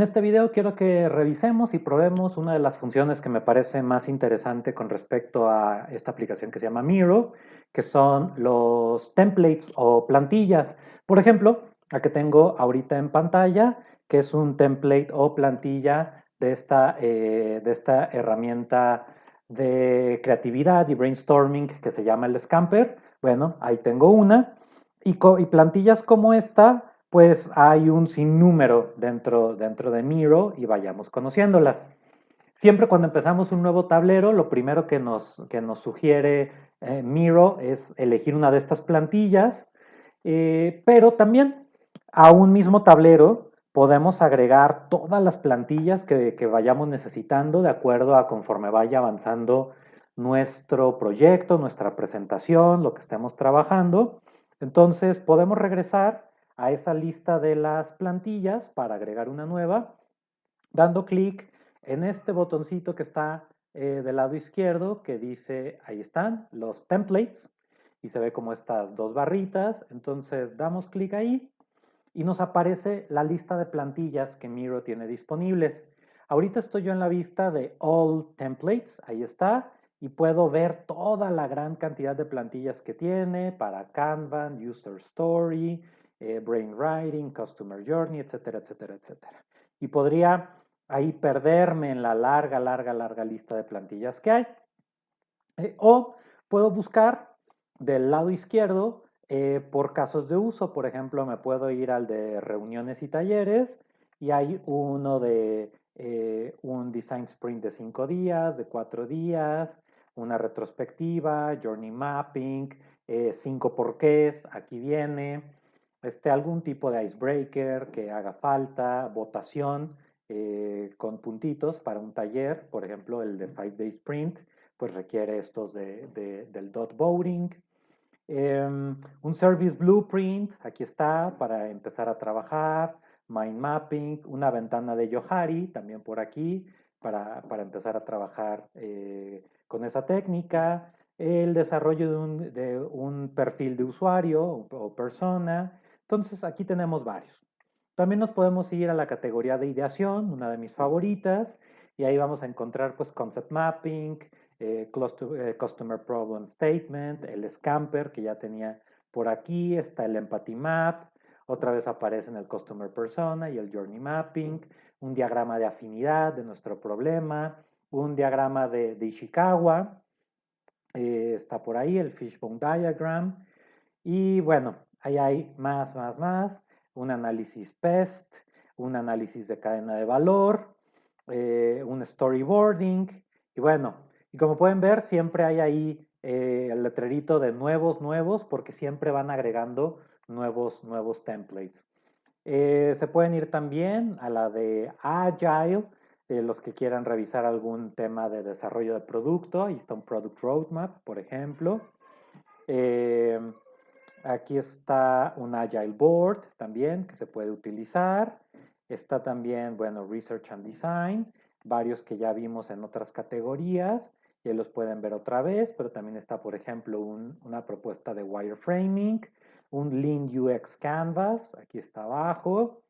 En este video quiero que revisemos y probemos una de las funciones que me parece más interesante con respecto a esta aplicación que se llama Miro, que son los templates o plantillas. Por ejemplo, la que tengo ahorita en pantalla, que es un template o plantilla de esta, eh, de esta herramienta de creatividad y brainstorming que se llama el Scamper. Bueno, ahí tengo una. Y, y plantillas como esta pues hay un sinnúmero dentro, dentro de Miro y vayamos conociéndolas. Siempre cuando empezamos un nuevo tablero, lo primero que nos, que nos sugiere eh, Miro es elegir una de estas plantillas, eh, pero también a un mismo tablero podemos agregar todas las plantillas que, que vayamos necesitando de acuerdo a conforme vaya avanzando nuestro proyecto, nuestra presentación, lo que estemos trabajando. Entonces podemos regresar a esa lista de las plantillas para agregar una nueva, dando clic en este botoncito que está eh, del lado izquierdo que dice, ahí están, los templates, y se ve como estas dos barritas, entonces damos clic ahí y nos aparece la lista de plantillas que Miro tiene disponibles. Ahorita estoy yo en la vista de All Templates, ahí está, y puedo ver toda la gran cantidad de plantillas que tiene para Kanban, User Story, eh, brainwriting, customer journey, etcétera, etcétera, etcétera. Y podría ahí perderme en la larga, larga, larga lista de plantillas que hay. Eh, o puedo buscar del lado izquierdo eh, por casos de uso. Por ejemplo, me puedo ir al de reuniones y talleres y hay uno de un design sprint de cinco días, de cuatro días, una retrospectiva, journey mapping, cinco porqués, aquí viene, este, algún tipo de icebreaker que haga falta, votación eh, con puntitos para un taller, por ejemplo el de Five Day Sprint, pues requiere estos de, del dot voting. Em, un service blueprint, aquí está, para empezar a trabajar. Mind mapping, una ventana de Yohari, también por aquí, para, empezar a trabajar eh, con esa técnica. El desarrollo de un, de un perfil de usuario o persona, entonces aquí tenemos varios. También nos podemos ir a la categoría de ideación, una de mis favoritas, y ahí vamos a encontrar pues concept mapping, eh, eh, customer problem statement, el scamper que ya tenía por aquí, está el empathy map, otra vez aparece en el customer persona y el journey mapping, un diagrama de afinidad de nuestro problema, un diagrama de, Ishikawa, eh, está por ahí el fishbone diagram, y bueno, Ahí hay más, más, más, un análisis PEST, un análisis de cadena de valor, eh, un storyboarding, y bueno, y como pueden ver, siempre hay ahí eh, el letrerito de nuevos, nuevos, porque siempre van agregando nuevos, nuevos templates. Eh, se pueden ir también a la de Agile, los que quieran revisar algún tema de desarrollo de producto. Ahí está un Product Roadmap, por ejemplo. Aquí está un Agile Board también que se puede utilizar. Está también, bueno, Research and Design, varios que ya vimos en otras categorías. Ya los pueden ver otra vez, pero también está, por ejemplo, una propuesta de wireframing, un Lean UX Canvas, aquí está abajo,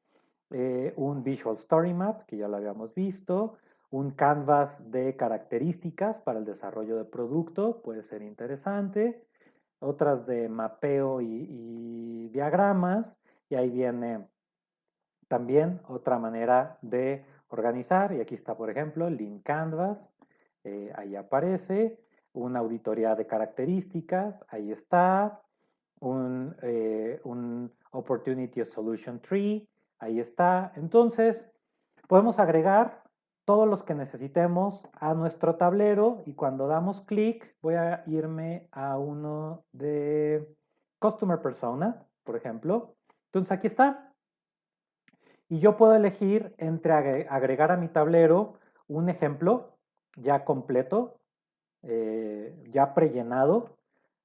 eh, un Visual Story Map, que ya lo habíamos visto, un canvas de características para el desarrollo de producto, puede ser interesante, otras de mapeo y, diagramas, y ahí viene también otra manera de organizar, y aquí está, por ejemplo, Link Canvas, eh, ahí aparece, una auditoría de características, ahí está, un, eh, un Opportunity Solution Tree, ahí está. Entonces, podemos agregar todos los que necesitemos a nuestro tablero y cuando damos clic voy a irme a uno de Customer Persona, por ejemplo. Entonces aquí está. Y yo puedo elegir entre agregar a mi tablero un ejemplo ya completo, eh, ya prellenado,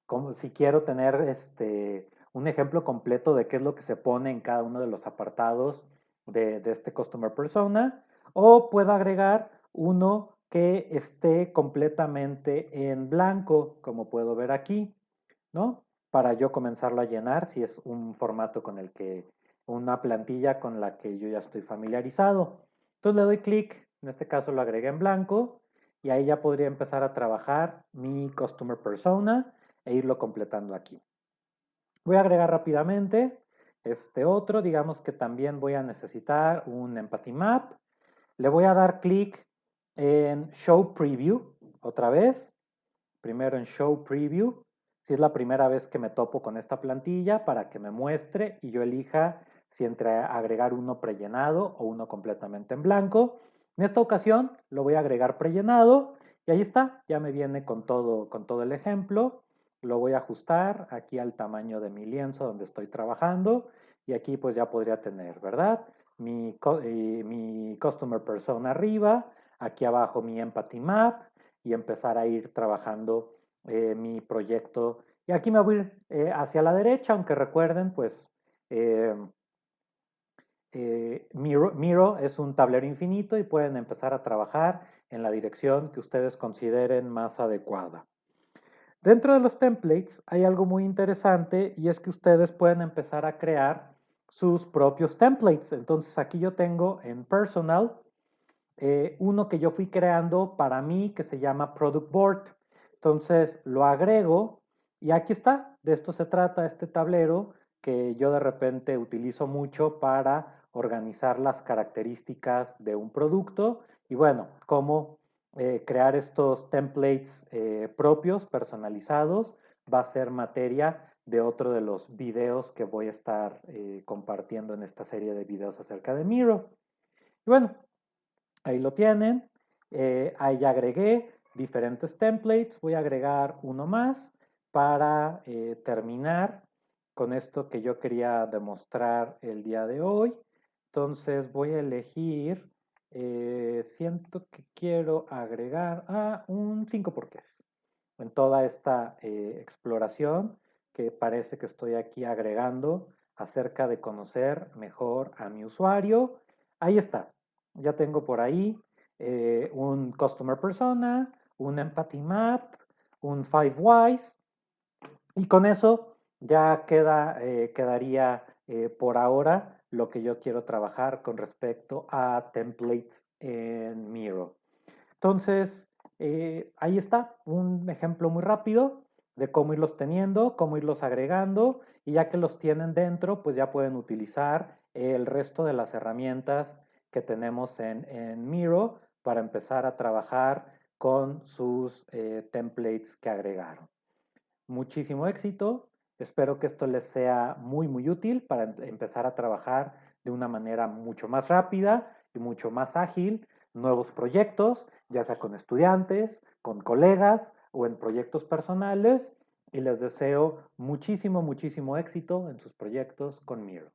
como si quiero tener este, un ejemplo completo de qué es lo que se pone en cada uno de los apartados de, de este Customer Persona o puedo agregar uno que esté completamente en blanco, como puedo ver aquí, ¿no? Para yo comenzarlo a llenar si es un formato con el que, una plantilla con la que yo ya estoy familiarizado. Entonces le doy clic, en este caso lo agregué en blanco, y ahí ya podría empezar a trabajar mi Customer Persona e irlo completando aquí. Voy a agregar rápidamente este otro, digamos que también voy a necesitar un Empathy Map. Le voy a dar clic en Show Preview otra vez. Primero en Show Preview. Si es la primera vez que me topo con esta plantilla para que me muestre y yo elija si entre agregar uno prellenado o uno completamente en blanco. En esta ocasión lo voy a agregar prellenado y ahí está, ya me viene con todo, con todo el ejemplo. Lo voy a ajustar aquí al tamaño de mi lienzo donde estoy trabajando y aquí pues ya podría tener, ¿verdad? Mi, eh, mi Customer Persona arriba, aquí abajo mi Empathy Map y empezar a ir trabajando eh, mi proyecto. Y aquí me voy a ir eh, hacia la derecha, aunque recuerden, pues Miro es un tablero infinito y pueden empezar a trabajar en la dirección que ustedes consideren más adecuada. Dentro de los templates hay algo muy interesante y es que ustedes pueden empezar a crear sus propios templates. Entonces aquí yo tengo en personal eh, uno que yo fui creando para mí que se llama Product Board. Entonces lo agrego y aquí está. De esto se trata este tablero que yo de repente utilizo mucho para organizar las características de un producto y bueno, cómo eh, crear estos templates eh, propios, personalizados, va a ser materia de otro de los videos que voy a estar eh, compartiendo en esta serie de videos acerca de Miro. Y bueno, ahí lo tienen. ahí ya agregué diferentes templates. Voy a agregar uno más para terminar con esto que yo quería demostrar el día de hoy. Entonces voy a elegir eh, siento que quiero agregar a un 5 porqués en toda esta eh, exploración que parece que estoy aquí agregando acerca de conocer mejor a mi usuario. Ahí está, ya tengo por ahí eh, un Customer Persona, un Empathy Map, un Five Whys y con eso ya queda, quedaría por ahora lo que yo quiero trabajar con respecto a templates en Miro. Entonces, eh, ahí está un ejemplo muy rápido de cómo irlos teniendo, cómo irlos agregando y ya que los tienen dentro, pues ya pueden utilizar el resto de las herramientas que tenemos en, Miro para empezar a trabajar con sus eh, templates que agregaron. Muchísimo éxito. Espero que esto les sea muy, muy útil para em, empezar a trabajar de una manera mucho más rápida y mucho más ágil nuevos proyectos, ya sea con estudiantes, con colegas o en proyectos personales y les deseo muchísimo, muchísimo éxito en sus proyectos con Miro.